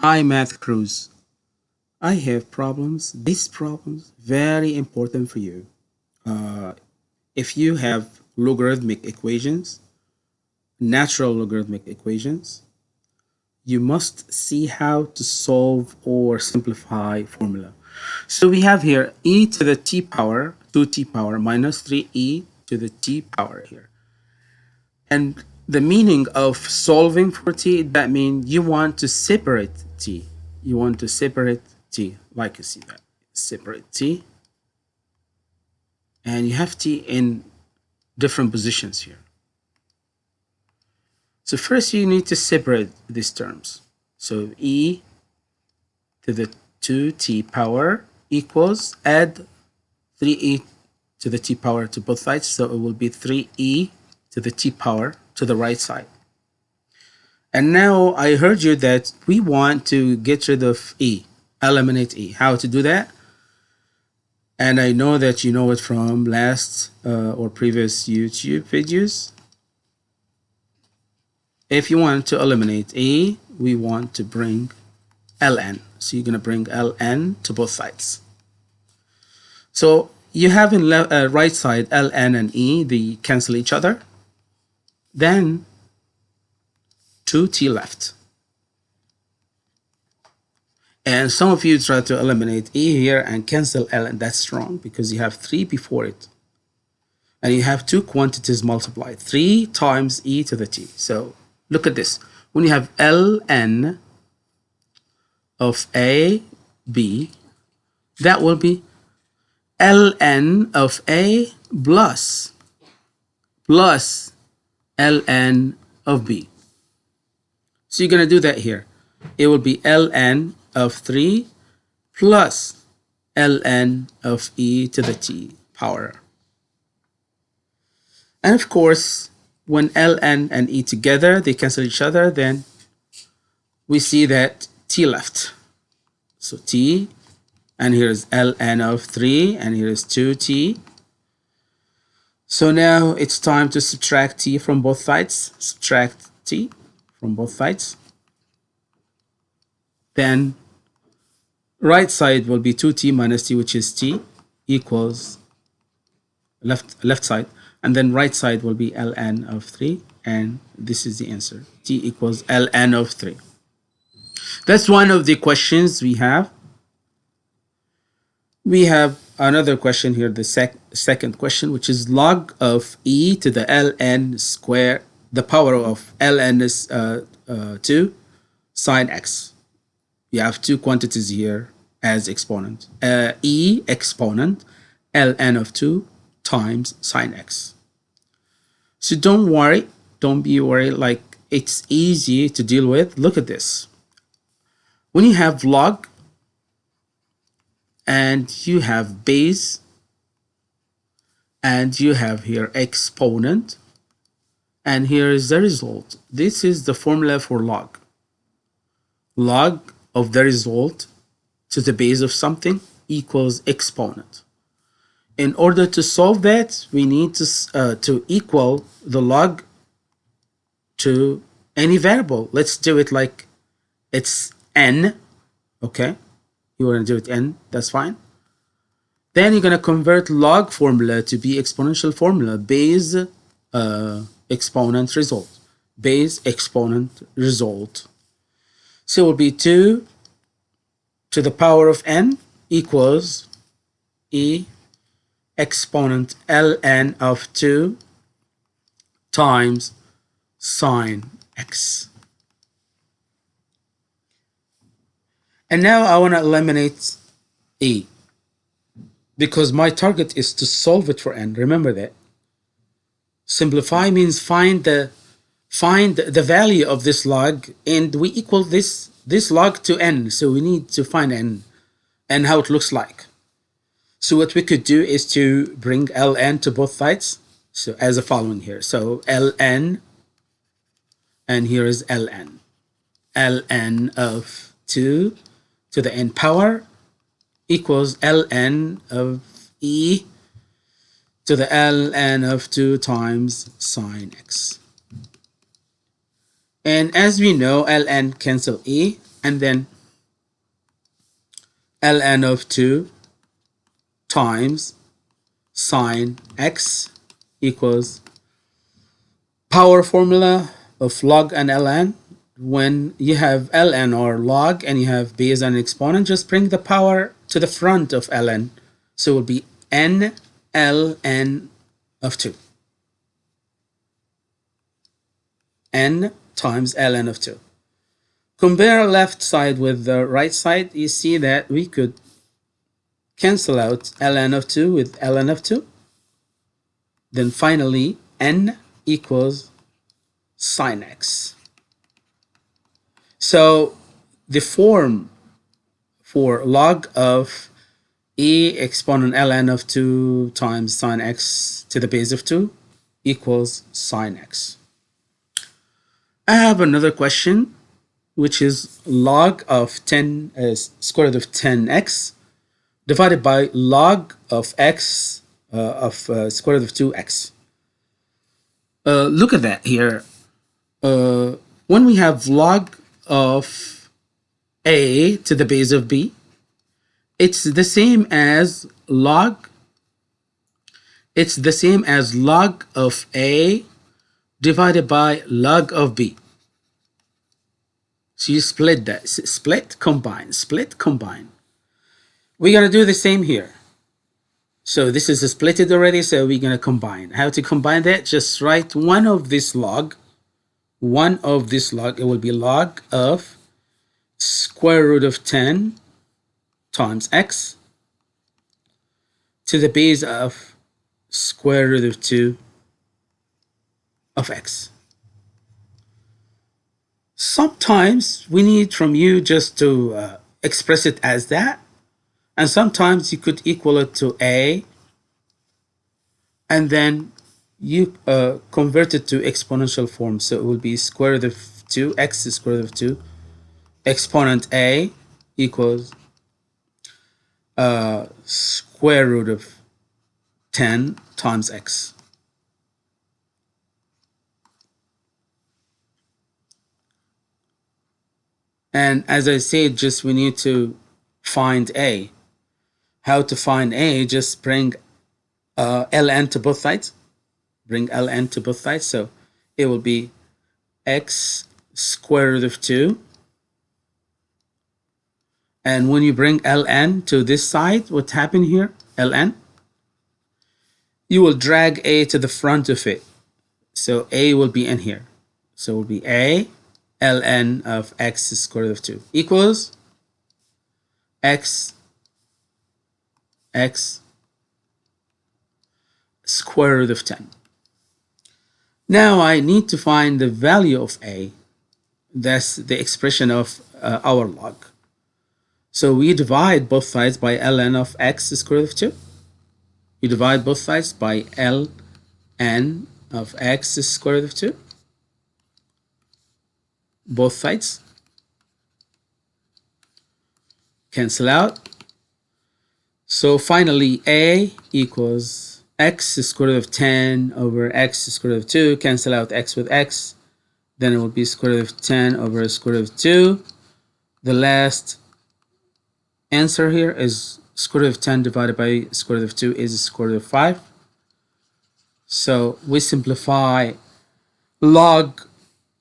Hi, Math Cruz. I have problems. These problems very important for you. Uh, if you have logarithmic equations, natural logarithmic equations, you must see how to solve or simplify formula. So we have here e to the t power, 2t power minus 3e to the t power here. And the meaning of solving for t, that means you want to separate t. You want to separate t, like you see that. Separate t. And you have t in different positions here. So first you need to separate these terms. So e to the 2t power equals add 3e to the t power to both sides. So it will be 3e to the t power to the right side. And now I heard you that we want to get rid of e, eliminate e. How to do that? And I know that you know it from last uh, or previous YouTube videos. If you want to eliminate e, we want to bring ln. So you're going to bring ln to both sides. So you have in uh, right side ln and e, they cancel each other. Then 2t left. And some of you try to eliminate e here and cancel l, and that's wrong because you have 3 before it. And you have two quantities multiplied, 3 times e to the t. So look at this. When you have ln of a, b, that will be ln of a plus, plus ln of b. So you're going to do that here. It will be ln of 3 plus ln of e to the t power. And of course, when ln and e together, they cancel each other, then we see that t left. So t, and here's ln of 3, and here is 2t. So now it's time to subtract t from both sides. Subtract t from both sides. Then right side will be 2t minus t, which is t, equals left, left side. And then right side will be ln of 3. And this is the answer. t equals ln of 3. That's one of the questions we have. We have another question here, the sec second question, which is log of e to the ln square, the power of ln is uh, uh, 2 sine x. You have two quantities here as exponent. Uh, e exponent ln of 2 times sine x. So don't worry, don't be worried, like it's easy to deal with. Look at this. When you have log and you have base and you have here exponent and here is the result. This is the formula for log. Log of the result to the base of something equals exponent. In order to solve that, we need to, uh, to equal the log to any variable. Let's do it like it's n, okay? you want to do it n, that's fine. Then you're going to convert log formula to be exponential formula, base uh, exponent result, base exponent result. So it will be 2 to the power of n equals e exponent ln of 2 times sine x. And now I want to eliminate E because my target is to solve it for n. Remember that. Simplify means find the find the value of this log and we equal this this log to n. So we need to find n and how it looks like. So what we could do is to bring ln to both sides. So as the following here. So ln and here is ln. ln of 2 to the n power equals ln of e to the ln of 2 times sine x. And as we know, ln cancel e, and then ln of 2 times sine x equals power formula of log and ln when you have ln or log and you have b base and exponent just bring the power to the front of ln so it will be n ln of 2 n times ln of 2 compare left side with the right side. You see that we could cancel out ln of 2 with ln of 2 then finally n equals sine x. So the form for log of e exponent ln of 2 times sine x to the base of 2 equals sine x. I have another question which is log of 10 is uh, square root of 10x divided by log of x uh, of uh, square root of 2x. Uh, look at that here. Uh, when we have log of a to the base of b, it's the same as log, it's the same as log of a divided by log of b. So you split that, split, combine, split, combine. We're gonna do the same here. So this is splitted already, so we're gonna combine. How to combine that? Just write one of this log one of this log, it will be log of square root of 10 times x to the base of square root of 2 of x. Sometimes we need from you just to uh, express it as that. And sometimes you could equal it to a and then you uh, convert it to exponential form. So it will be square root of 2, x square root of 2, exponent a equals uh, square root of 10 times x. And as I said, just we need to find a. How to find a, just bring uh, ln to both sides bring ln to both sides. So it will be x square root of 2. And when you bring ln to this side, what happened here? ln. You will drag a to the front of it. So a will be in here. So it will be a ln of x square root of 2 equals x x square root of 10. Now I need to find the value of a. That's the expression of uh, our log. So we divide both sides by ln of x square root of 2. You divide both sides by ln of x square root of 2. Both sides. Cancel out. So finally a equals x square root of 10 over x square root of 2 cancel out x with x then it will be square root of 10 over square root of 2 the last answer here is square root of 10 divided by square root of 2 is square root of 5 so we simplify log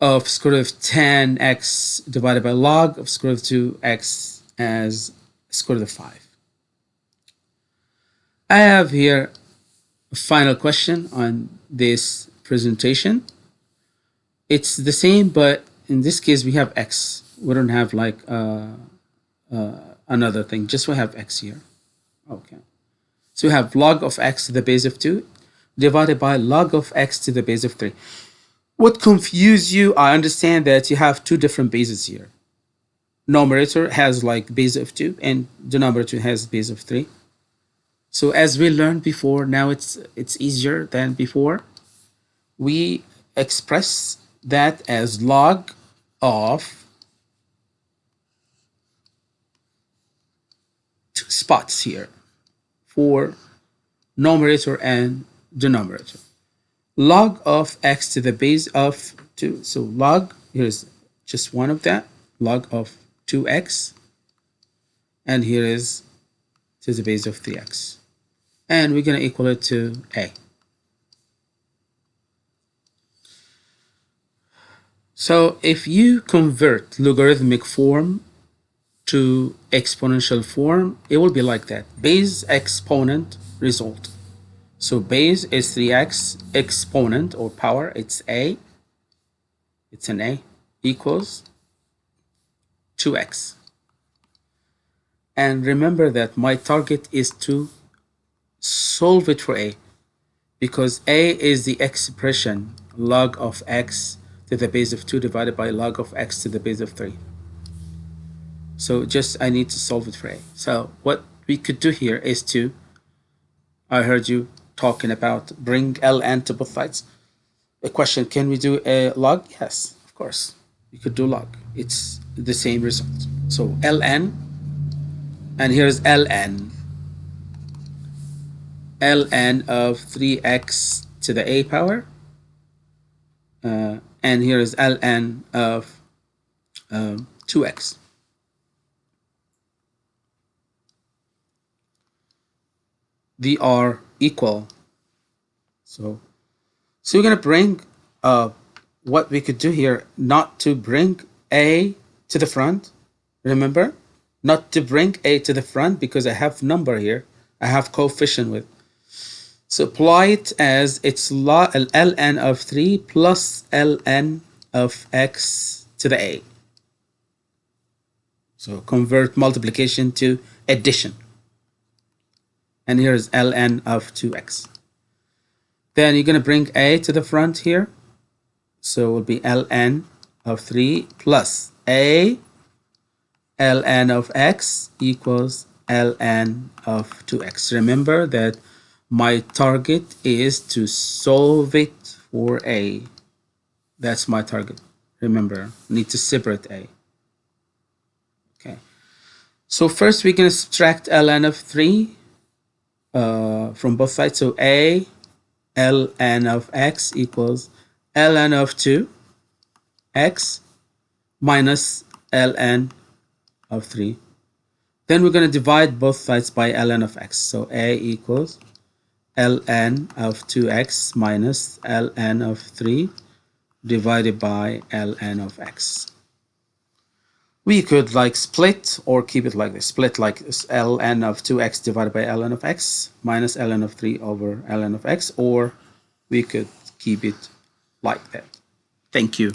of square root of 10x divided by log of square root of 2x as square root of 5 I have here a final question on this presentation. It's the same, but in this case, we have x. We don't have like uh, uh, another thing, just we have x here. Okay. So we have log of x to the base of 2 divided by log of x to the base of 3. What confuse you, I understand that you have two different bases here. Numerator has like base of 2 and denominator has base of 3. So as we learned before, now it's it's easier than before. We express that as log of two spots here for numerator and denominator. Log of x to the base of 2. So log, here's just one of that, log of 2x and here is to the base of 3x and we're going to equal it to a so if you convert logarithmic form to exponential form it will be like that. Base exponent result. So base is 3x exponent or power. It's a. It's an a equals 2x and remember that my target is to solve it for a because a is the expression log of x to the base of 2 divided by log of x to the base of 3 so just I need to solve it for a. So what we could do here is to I heard you talking about bring ln to both sides. A question can we do a log? Yes of course. You could do log. It's the same result. So ln and here's ln ln of 3x to the a power. Uh, and here is ln of um, 2x they are equal. So so we're going to bring uh, what we could do here not to bring a to the front remember? Not to bring a to the front because I have number here I have coefficient with. So apply it as it's ln of 3 plus ln of x to the a. So convert multiplication to addition and here is ln of 2x then you're going to bring a to the front here so it will be ln of 3 plus a ln of x equals ln of 2x. Remember that my target is to solve it for a. That's my target. Remember, need to separate a. Okay. So first we can subtract ln of 3 uh, from both sides. So a ln of x equals ln of 2 x minus ln of 3 then we're going to divide both sides by ln of x. So a equals ln of 2x minus ln of 3 divided by ln of x we could like split or keep it like this. Split like ln of 2x divided by ln of x minus ln of 3 over ln of x or we could keep it like that. Thank you